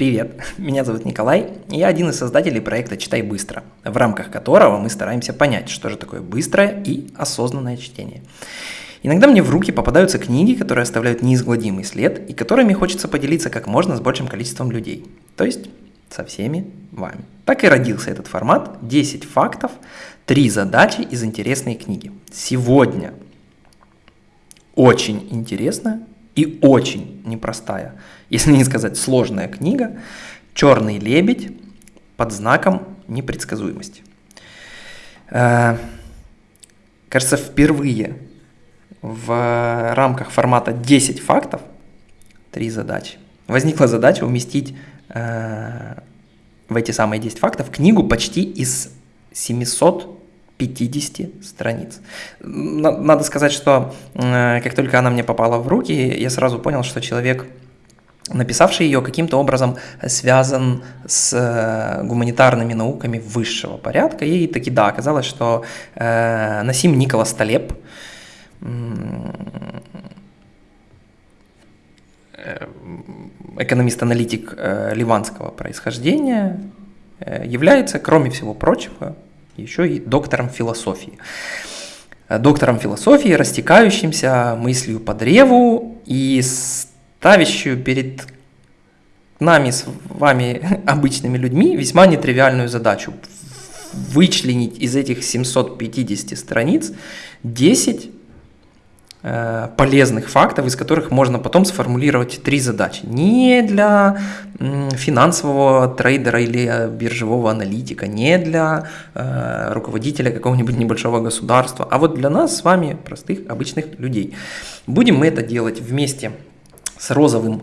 Привет, меня зовут Николай, и я один из создателей проекта «Читай быстро», в рамках которого мы стараемся понять, что же такое быстрое и осознанное чтение. Иногда мне в руки попадаются книги, которые оставляют неизгладимый след и которыми хочется поделиться как можно с большим количеством людей, то есть со всеми вами. Так и родился этот формат 10 фактов, 3 задачи из интересной книги. Сегодня очень интересная и очень непростая, если не сказать сложная книга «Черный лебедь» под знаком непредсказуемости. Э, кажется, впервые в рамках формата 10 фактов, 3 задачи, возникла задача уместить э, в эти самые 10 фактов книгу почти из 700 50 страниц. Надо сказать, что э, как только она мне попала в руки, я сразу понял, что человек написавший ее каким-то образом связан с э, гуманитарными науками высшего порядка. И таки да, оказалось, что э, Насим Николас Талеб, экономист-аналитик ливанского происхождения, является, кроме всего прочего, еще и доктором философии. Э, доктором философии, растекающимся мыслью по древу и ставящую перед нами с вами, обычными людьми, весьма нетривиальную задачу вычленить из этих 750 страниц 10 Э, полезных фактов, из которых можно потом сформулировать три задачи. Не для финансового трейдера или э, биржевого аналитика, не для э, руководителя какого-нибудь небольшого государства, а вот для нас с вами, простых, обычных людей. Будем мы это делать вместе с розовым,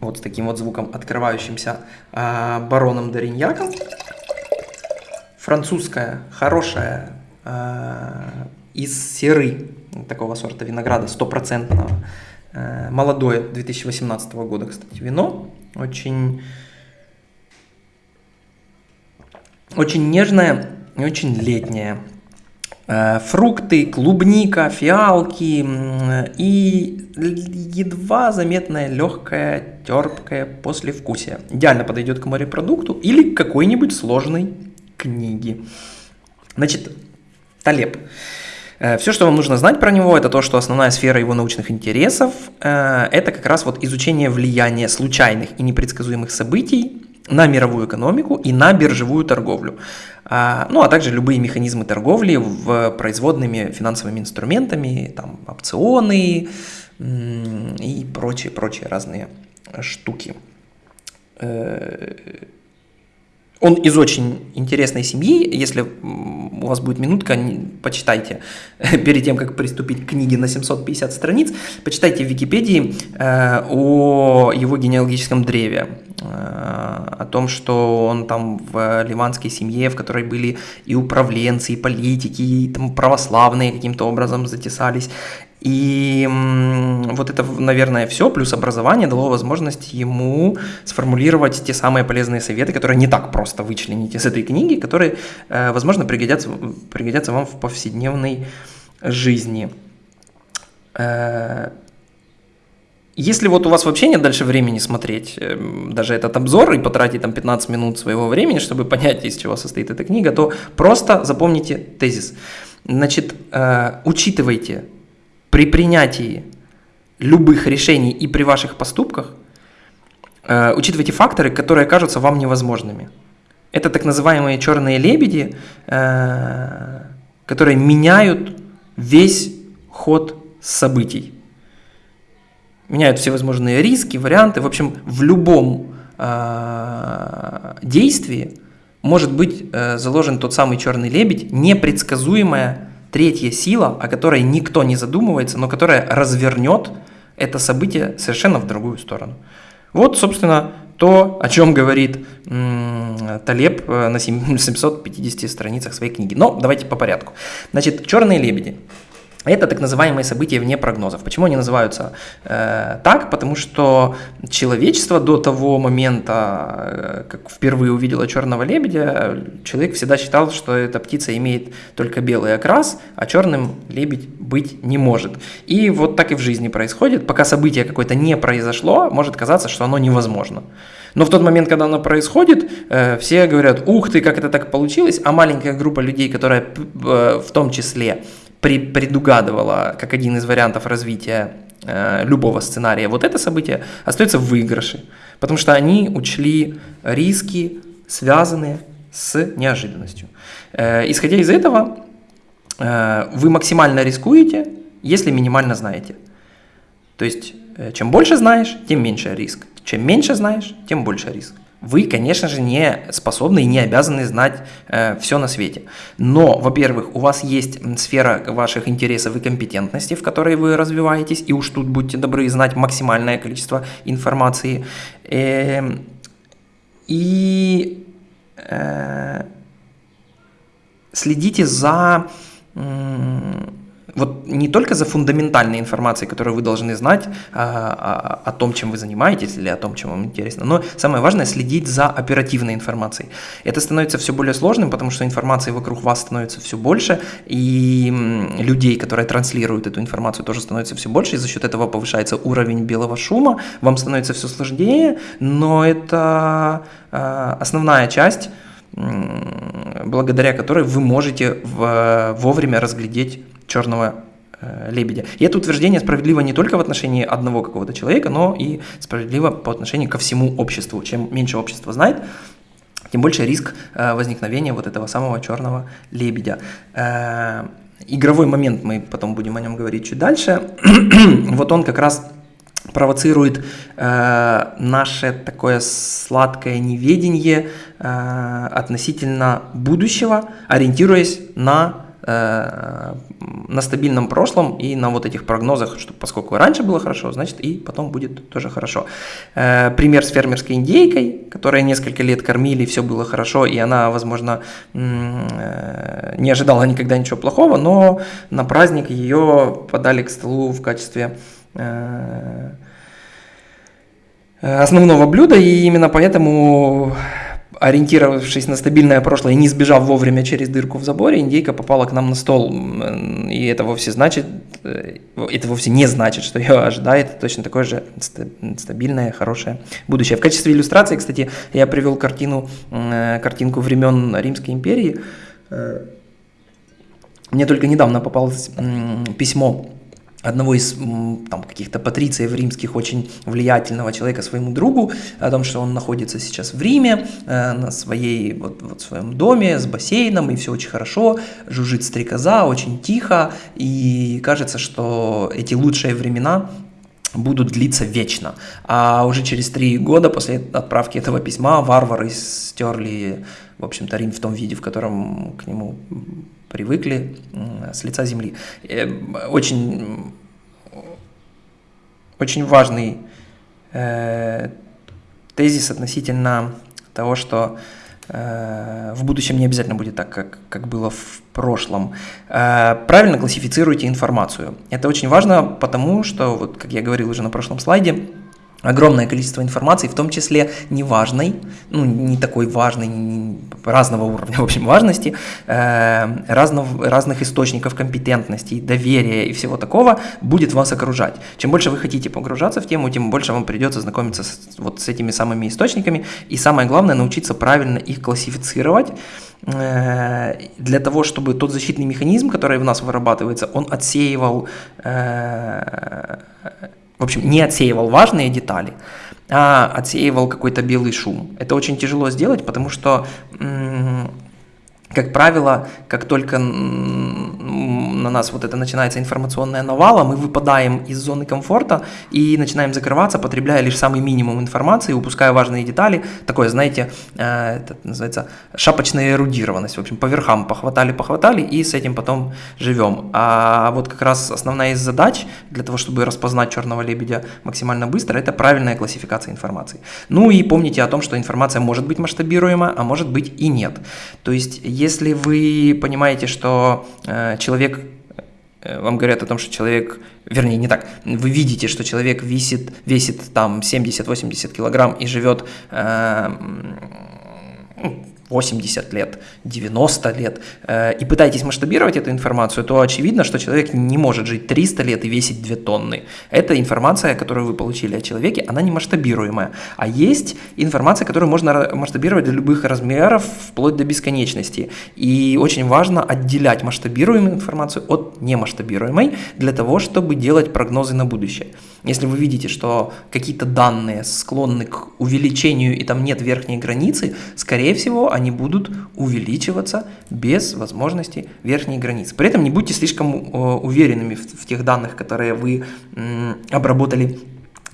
вот с таким вот звуком, открывающимся э, бароном Дориньяком. Французская, хорошая, э, из серы такого сорта винограда, стопроцентного. Э, молодое 2018 года, кстати, вино. Очень, очень нежное и очень летнее. Э, фрукты, клубника, фиалки и едва заметное легкое, терпкое послевкусие. Идеально подойдет к морепродукту или к какой-нибудь сложной книге. Значит, Талеб. Э, Все, что вам нужно знать про него, это то, что основная сфера его научных интересов э, – это как раз вот изучение влияния случайных и непредсказуемых событий на мировую экономику и на биржевую торговлю. А, ну, а также любые механизмы торговли в производными финансовыми инструментами, там, опционы и прочие, прочие разные штуки. Он из очень интересной семьи. Если у вас будет минутка, почитайте перед тем, как приступить к книге на 750 страниц, почитайте в Википедии э, о его генеалогическом древе, э, о том, что он там в ливанской семье, в которой были и управленцы, и политики, и там православные каким-то образом затесались. И вот это, наверное, все, плюс образование дало возможность ему сформулировать те самые полезные советы, которые не так просто вычленить из этой книги, которые, э, возможно, пригодятся, пригодятся вам в повседневной жизни. Э, если вот у вас вообще нет дальше времени смотреть э, даже этот обзор и потратить там 15 минут своего времени, чтобы понять, из чего состоит эта книга, то просто запомните тезис. Значит, учитывайте при принятии любых решений и при ваших поступках э, учитывайте факторы, которые кажутся вам невозможными. Это так называемые черные лебеди, э, которые меняют весь ход событий. Меняют всевозможные риски, варианты. В общем, в любом э, действии может быть э, заложен тот самый черный лебедь, непредсказуемая третья сила, о которой никто не задумывается, но которая развернет это событие совершенно в другую сторону. Вот, собственно, то, о чем говорит Талеб э, на 750 страницах своей книги. Но давайте по порядку. Значит, «Черные лебеди». Это так называемые события вне прогнозов. Почему они называются э, так? Потому что человечество до того момента, э, как впервые увидело черного лебедя, человек всегда считал, что эта птица имеет только белый окрас, а черным лебедь быть не может. И вот так и в жизни происходит. Пока событие какое-то не произошло, может казаться, что оно невозможно. Но в тот момент, когда оно происходит, э, все говорят, ух ты, как это так получилось, а маленькая группа людей, которая э, в том числе предугадывала как один из вариантов развития э, любого сценария вот это событие, остается в выигрыше, потому что они учли риски, связанные с неожиданностью. Э, исходя из этого, э, вы максимально рискуете, если минимально знаете. То есть, чем больше знаешь, тем меньше риск. Чем меньше знаешь, тем больше риск. Вы, конечно же, не способны и не обязаны знать э, все на свете. Но, во-первых, у вас есть сфера ваших интересов и компетентности, в которой вы развиваетесь, и уж тут будьте добры знать максимальное количество информации. Э, и э, следите за... Э, вот не только за фундаментальной информацией, которую вы должны знать а, а, о том, чем вы занимаетесь или о том, чем вам интересно, но самое важное следить за оперативной информацией. Это становится все более сложным, потому что информации вокруг вас становится все больше, и людей, которые транслируют эту информацию, тоже становится все больше, и за счет этого повышается уровень белого шума, вам становится все сложнее, но это а, основная часть благодаря которой вы можете вовремя разглядеть черного э, лебедя. И это утверждение справедливо не только в отношении одного какого-то человека, но и справедливо по отношению ко всему обществу. Чем меньше общество знает, тем больше риск э, возникновения вот этого самого черного лебедя. Э, игровой момент, мы потом будем о нем говорить чуть дальше, вот он как раз провоцирует э, наше такое сладкое неведение э, относительно будущего, ориентируясь на на стабильном прошлом и на вот этих прогнозах, что поскольку раньше было хорошо, значит и потом будет тоже хорошо. Э, пример с фермерской индейкой, которая несколько лет кормили, все было хорошо, и она, возможно, э, не ожидала никогда ничего плохого, но на праздник ее подали к столу в качестве основного блюда, и именно поэтому ориентировавшись на стабильное прошлое и не сбежав вовремя через дырку в заборе, индейка попала к нам на стол. И это вовсе значит, э, это вовсе не значит, что ее ожидает точно такое же стабильное, хорошее будущее. В качестве иллюстрации, кстати, я привел картину, э, картинку времен Римской империи. Э, мне только недавно попалось письмо одного из там, каких-то патрициев римских, очень влиятельного человека своему другу, о том, что он находится сейчас в Риме, э, на своей, вот, вот своем доме с бассейном, и все очень хорошо, жужжит стрекоза, очень тихо, и кажется, что эти лучшие времена будут длиться вечно. А уже через три года после отправки этого письма варвары стерли, в общем-то, Рим в том виде, в котором к нему привыкли с лица земли. Э, очень, очень важный э, тезис относительно того, что э, в будущем не обязательно будет так, как, как было в прошлом. Правильно классифицируйте информацию. Это очень важно, потому что, вот, как я говорил уже на прошлом слайде, огромное количество информации, в том числе неважной, ну, не такой важной, не, разного уровня, в общем, важности, э, разного, разных источников компетентности, доверия и всего такого будет вас окружать. Чем больше вы хотите погружаться в тему, тем больше вам придется знакомиться с, вот с этими самыми источниками, и самое главное, научиться правильно их классифицировать, э, для того, чтобы тот защитный механизм, который в нас вырабатывается, он отсеивал э, в общем, не отсеивал важные детали, а отсеивал какой-то белый шум. Это очень тяжело сделать, потому что, как правило, как только на нас вот это начинается информационная навала, мы выпадаем из зоны комфорта и начинаем закрываться, потребляя лишь самый минимум информации, упуская важные детали. Такое, знаете, э, это называется шапочная эрудированность. В общем, по верхам похватали, похватали и с этим потом живем. А вот как раз основная из задач для того, чтобы распознать черного лебедя максимально быстро, это правильная классификация информации. Ну и помните о том, что информация может быть масштабируема, а может быть и нет. То есть, если вы понимаете, что э, человек э, вам говорят о том, что человек, вернее, не так, вы видите, что человек весит, весит там 70-80 килограмм и живет э, 80 лет, 90 лет, э, и пытаетесь масштабировать эту информацию, то очевидно, что человек не может жить 300 лет и весить 2 тонны. Эта информация, которую вы получили о человеке, она не масштабируемая. А есть информация, которую можно масштабировать для любых размеров, вплоть до бесконечности. И очень важно отделять масштабируемую информацию от немасштабируемой для того, чтобы делать прогнозы на будущее. Если вы видите, что какие-то данные склонны к увеличению и там нет верхней границы, скорее всего, они будут увеличиваться без возможности верхней границы. При этом не будьте слишком э, уверенными в, в тех данных, которые вы обработали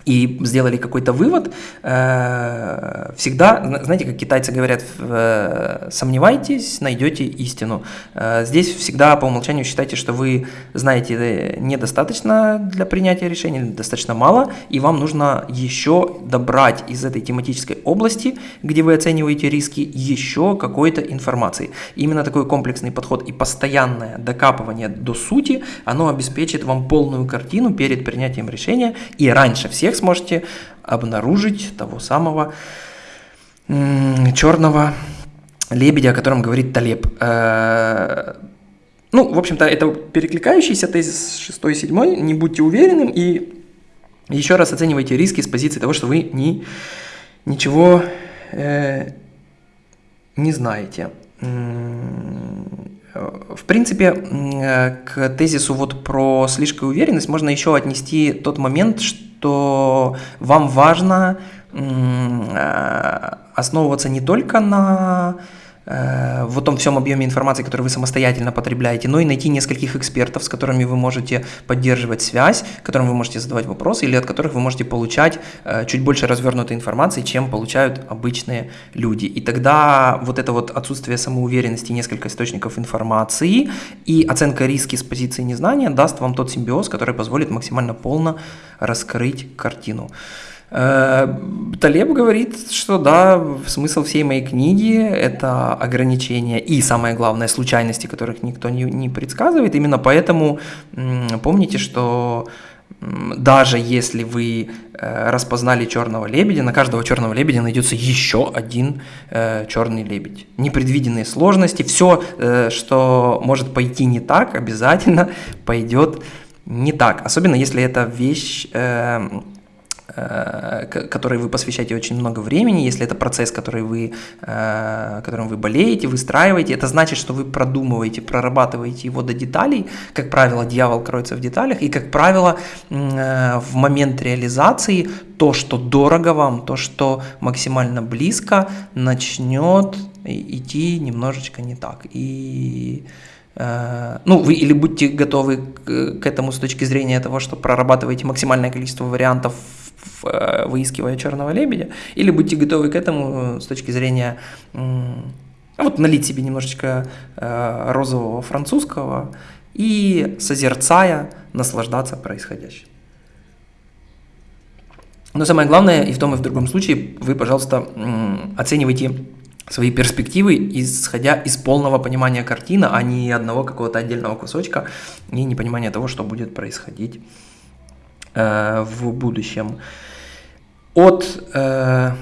и сделали какой-то вывод, э, всегда, знаете, как китайцы говорят, э, сомневайтесь, найдете истину. Э, здесь всегда по умолчанию считайте, что вы знаете недостаточно для принятия решения, достаточно мало, и вам нужно еще добрать из этой тематической области, где вы оцениваете риски, еще какой-то информации. Именно такой комплексный подход и постоянное докапывание до сути, оно обеспечит вам полную картину перед принятием решения, и раньше всех всех сможете обнаружить того самого черного лебедя, о котором говорит Талеб. Э, ну, в общем-то, это перекликающийся тезис 6 и 7. Не будьте уверенным и еще раз оценивайте риски с позиции того, что вы ни, ничего э, не знаете. В принципе, э, к тезису вот про слишком уверенность можно еще отнести тот момент, что что вам важно э, основываться не только на в том всем объеме информации, который вы самостоятельно потребляете, но и найти нескольких экспертов, с которыми вы можете поддерживать связь, которым вы можете задавать вопросы или от которых вы можете получать э, чуть больше развернутой информации, чем получают обычные люди. И тогда вот это вот отсутствие самоуверенности, несколько источников информации и оценка риски с позиции незнания даст вам тот симбиоз, который позволит максимально полно раскрыть картину. Э, Талеб говорит, что да, смысл всей моей книги – это ограничения и, самое главное, случайности, которых никто не, не предсказывает. Именно поэтому помните, что даже если вы э, распознали черного лебедя, на каждого черного лебедя найдется еще один э, черный лебедь. Непредвиденные сложности, все, что может пойти не так, обязательно пойдет не так. Особенно если эта вещь... которой вы посвящаете очень много времени, если это процесс, который вы, э, которым вы болеете, выстраиваете, это значит, что вы продумываете, прорабатываете его до деталей. Как правило, дьявол кроется в деталях, и, как правило, э, в момент реализации то, что дорого вам, то, что максимально близко, начнет идти немножечко не так. И ну, вы или будьте готовы к, этому с точки зрения того, что прорабатываете максимальное количество вариантов Э, выискивая черного лебедя, или будьте готовы к этому с точки зрения вот налить себе немножечко э, розового французского и созерцая наслаждаться происходящим. Но самое главное, и в том и в другом случае, вы, пожалуйста, оценивайте свои перспективы, исходя из полного понимания картины, а не одного какого-то отдельного кусочка и непонимания того, что будет происходить э, в будущем. От, э,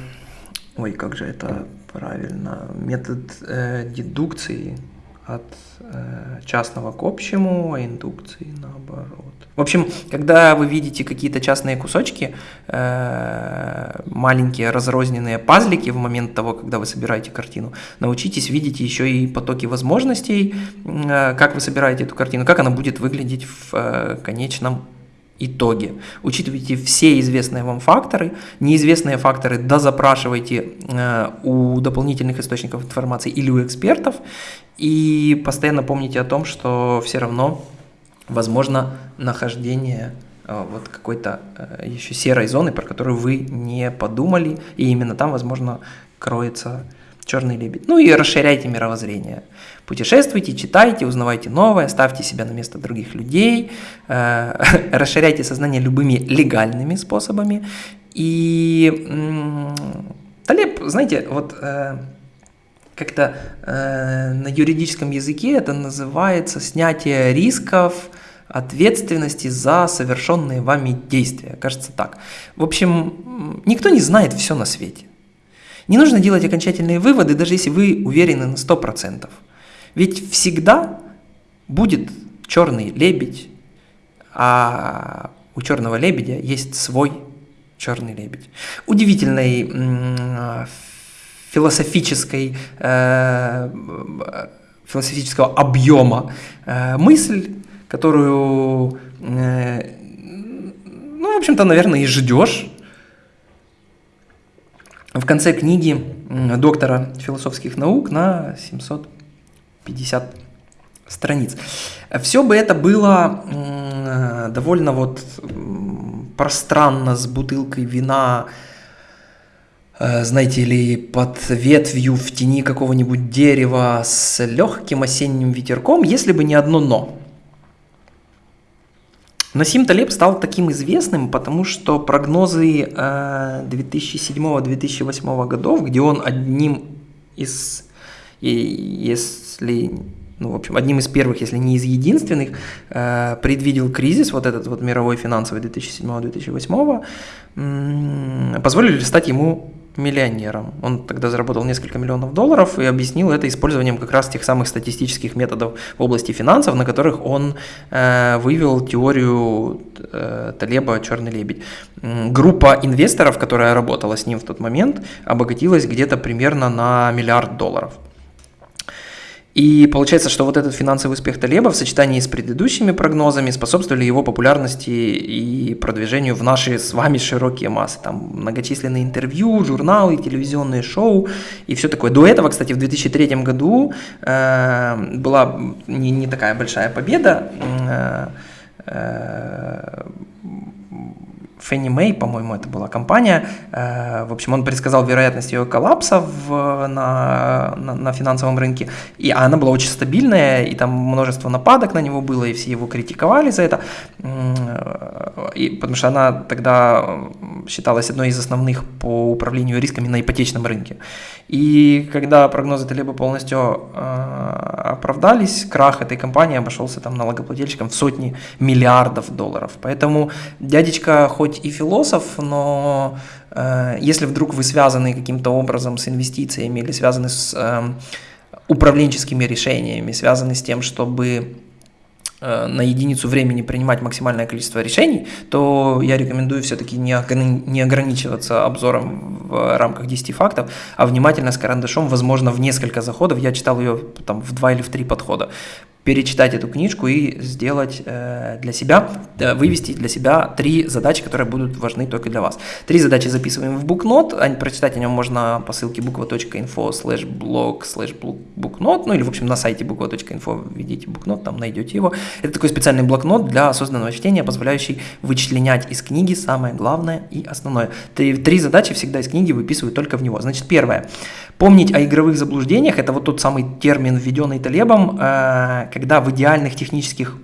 ой, как же это правильно, метод э, дедукции от э, частного к общему, а индукции наоборот. В общем, когда вы видите какие-то частные кусочки, э, маленькие разрозненные пазлики в момент того, когда вы собираете картину, научитесь видеть еще и потоки возможностей, э, как вы собираете эту картину, как она будет выглядеть в э, конечном итоге. Учитывайте все известные вам факторы, неизвестные факторы дозапрашивайте э, у дополнительных источников информации или у экспертов, и постоянно помните о том, что все равно возможно нахождение э, вот какой-то э, еще серой зоны, про которую вы не подумали, и именно там, возможно, кроется черный лебедь. Ну и расширяйте мировоззрение. Путешествуйте, читайте, узнавайте новое, ставьте себя на место других людей, э, расширяйте сознание любыми легальными способами. И Талеб, знаете, вот э, как-то э, на юридическом языке это называется снятие рисков ответственности за совершенные вами действия. Кажется так. В общем, никто не знает все на свете. Не нужно делать окончательные выводы, даже если вы уверены на 100%. Ведь всегда будет черный лебедь, а у черного лебедя есть свой черный лебедь. Удивительной философической, э, философического объема э, мысль, которую, э, ну, в общем-то, наверное, и ждешь. В конце книги доктора философских наук на 750 страниц. Все бы это было довольно вот пространно с бутылкой вина, э, знаете ли, под ветвью в тени какого-нибудь дерева с легким осенним ветерком, если бы не одно «но». Насим Талеб стал таким известным, потому что прогнозы 2007-2008 э, годов, где он одним из, если ну, в общем, одним из первых, если не из единственных, э, предвидел кризис, вот этот вот мировой финансовый 2007-2008, э, позволили стать ему миллионером. Он тогда заработал несколько миллионов долларов и объяснил это использованием как раз тех самых статистических методов в области финансов, на которых он э, вывел теорию э, Талеба «Черный лебедь». Группа инвесторов, которая работала с ним в тот момент, обогатилась где-то примерно на миллиард долларов – и получается, что вот этот финансовый успех Талеба в сочетании с предыдущими прогнозами способствовали его популярности и продвижению в наши с вами широкие массы. Там многочисленные интервью, журналы, телевизионные шоу и все такое. До этого, кстати, в 2003 году э, была не, не такая большая победа. Э, э, Фенни Мэй, по-моему, это была компания. Э, в общем, он предсказал вероятность ее коллапса в, на, на, на финансовом рынке. И она была очень стабильная, и там множество нападок на него было, и все его критиковали за это. И, потому что она тогда считалась одной из основных по управлению рисками на ипотечном рынке. И когда прогнозы Талеба полностью э, оправдались, крах этой компании обошелся там налогоплательщикам в сотни миллиардов долларов. Поэтому дядечка хоть и философ, но э, если вдруг вы связаны каким-то образом с инвестициями или связаны с э, управленческими решениями, связаны с тем, чтобы Э, на единицу времени принимать максимальное количество решений, то я рекомендую все-таки не, ограничиваться обзором в рамках 10 фактов, а внимательно с карандашом, возможно, в несколько заходов. Я читал ее там в два или в три подхода перечитать эту книжку и сделать э, для себя, э, вывести для себя три задачи, которые будут важны только для вас. Три задачи записываем в букнот, а прочитать о нем можно по ссылке буква.info slash blog slash букнот, ну или в общем на сайте буква.info введите букнот, там найдете его. Это такой специальный блокнот для осознанного чтения, позволяющий вычленять из книги самое главное и основное. Три, три задачи всегда из книги выписываю только в него. Значит, первое. Помнить о игровых заблуждениях, это вот тот самый термин, введенный Талебом, э, когда в идеальных технических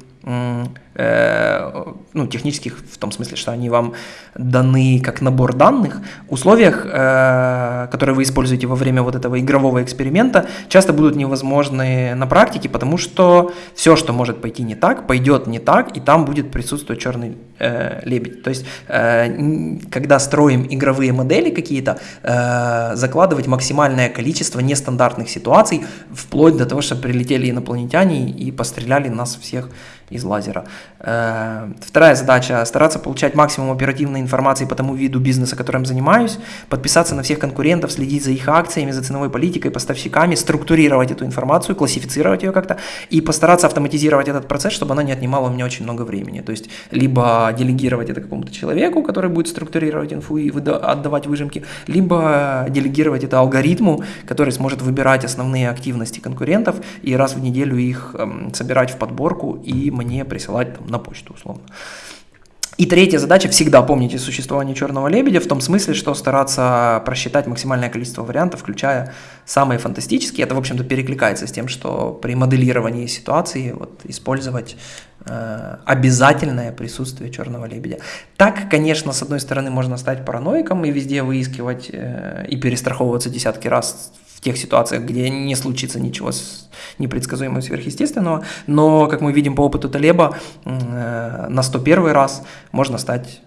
ну, технических, в том смысле, что они вам даны как набор данных, условиях, э, которые вы используете во время вот этого игрового эксперимента, часто будут невозможны на практике, потому что все, что может пойти не так, пойдет не так, и там будет присутствовать черный э, лебедь. То есть, э, когда строим игровые модели какие-то, э, закладывать максимальное количество нестандартных ситуаций, вплоть до того, что прилетели инопланетяне и постреляли нас всех из лазера. Э, вторая задача – стараться получать максимум оперативной информации по тому виду бизнеса, которым занимаюсь, подписаться на всех конкурентов, следить за их акциями, за ценовой политикой, поставщиками, структурировать эту информацию, классифицировать ее как-то и постараться автоматизировать этот процесс, чтобы она не отнимала у меня очень много времени. То есть, либо делегировать это какому-то человеку, который будет структурировать инфу и отдавать выжимки, либо делегировать это алгоритму, который сможет выбирать основные активности конкурентов и раз в неделю их эм, собирать в подборку и мне присылать там, на почту условно. И третья задача – всегда помните существование черного лебедя, в том смысле, что стараться просчитать максимальное количество вариантов, включая самые фантастические. Это, в общем-то, перекликается с тем, что при моделировании ситуации вот, использовать э, обязательное присутствие черного лебедя. Так, конечно, с одной стороны, можно стать параноиком и везде выискивать э, и перестраховываться десятки раз тех ситуациях, где не случится ничего непредсказуемого сверхъестественного, но, как мы видим по опыту Талеба, э, на 101 раз можно стать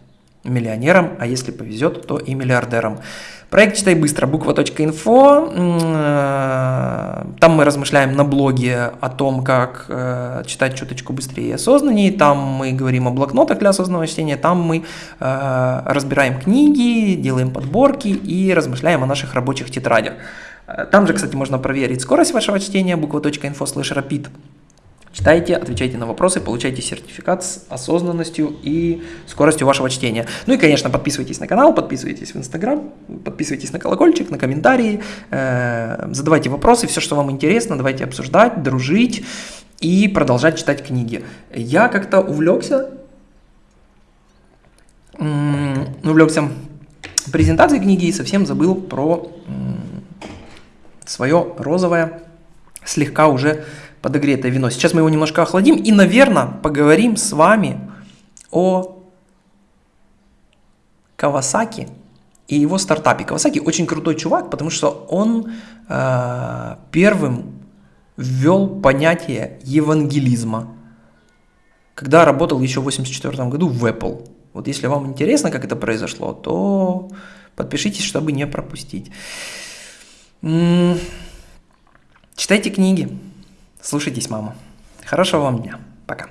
миллионером, а если повезет, то и миллиардером. Проект «Читай быстро», буква.инфо. Э, там мы размышляем на блоге о том, как э, читать чуточку быстрее и осознаннее. Там мы говорим о блокнотах для осознанного чтения. Там мы разбираем книги, делаем подборки и размышляем о наших рабочих тетрадях. Там же, кстати, можно проверить скорость вашего чтения, буква.инфо слэш rapid. Читайте, отвечайте на вопросы, получайте сертификат с осознанностью и скоростью вашего чтения. Ну и, конечно, подписывайтесь на канал, подписывайтесь в Инстаграм, подписывайтесь на колокольчик, на комментарии, э, задавайте вопросы, все, что вам интересно, давайте обсуждать, дружить и продолжать читать книги. Я как-то увлекся, увлекся презентацией книги и совсем забыл про свое розовое, слегка уже подогретое вино. Сейчас мы его немножко охладим и, наверное, поговорим с вами о Кавасаки и его стартапе. Кавасаки очень крутой чувак, потому что он э, первым ввел понятие евангелизма, когда работал еще в 1984 году в Apple. Вот если вам интересно, как это произошло, то подпишитесь, чтобы не пропустить. Читайте книги. Слушайтесь маму. Хорошего вам дня. Пока.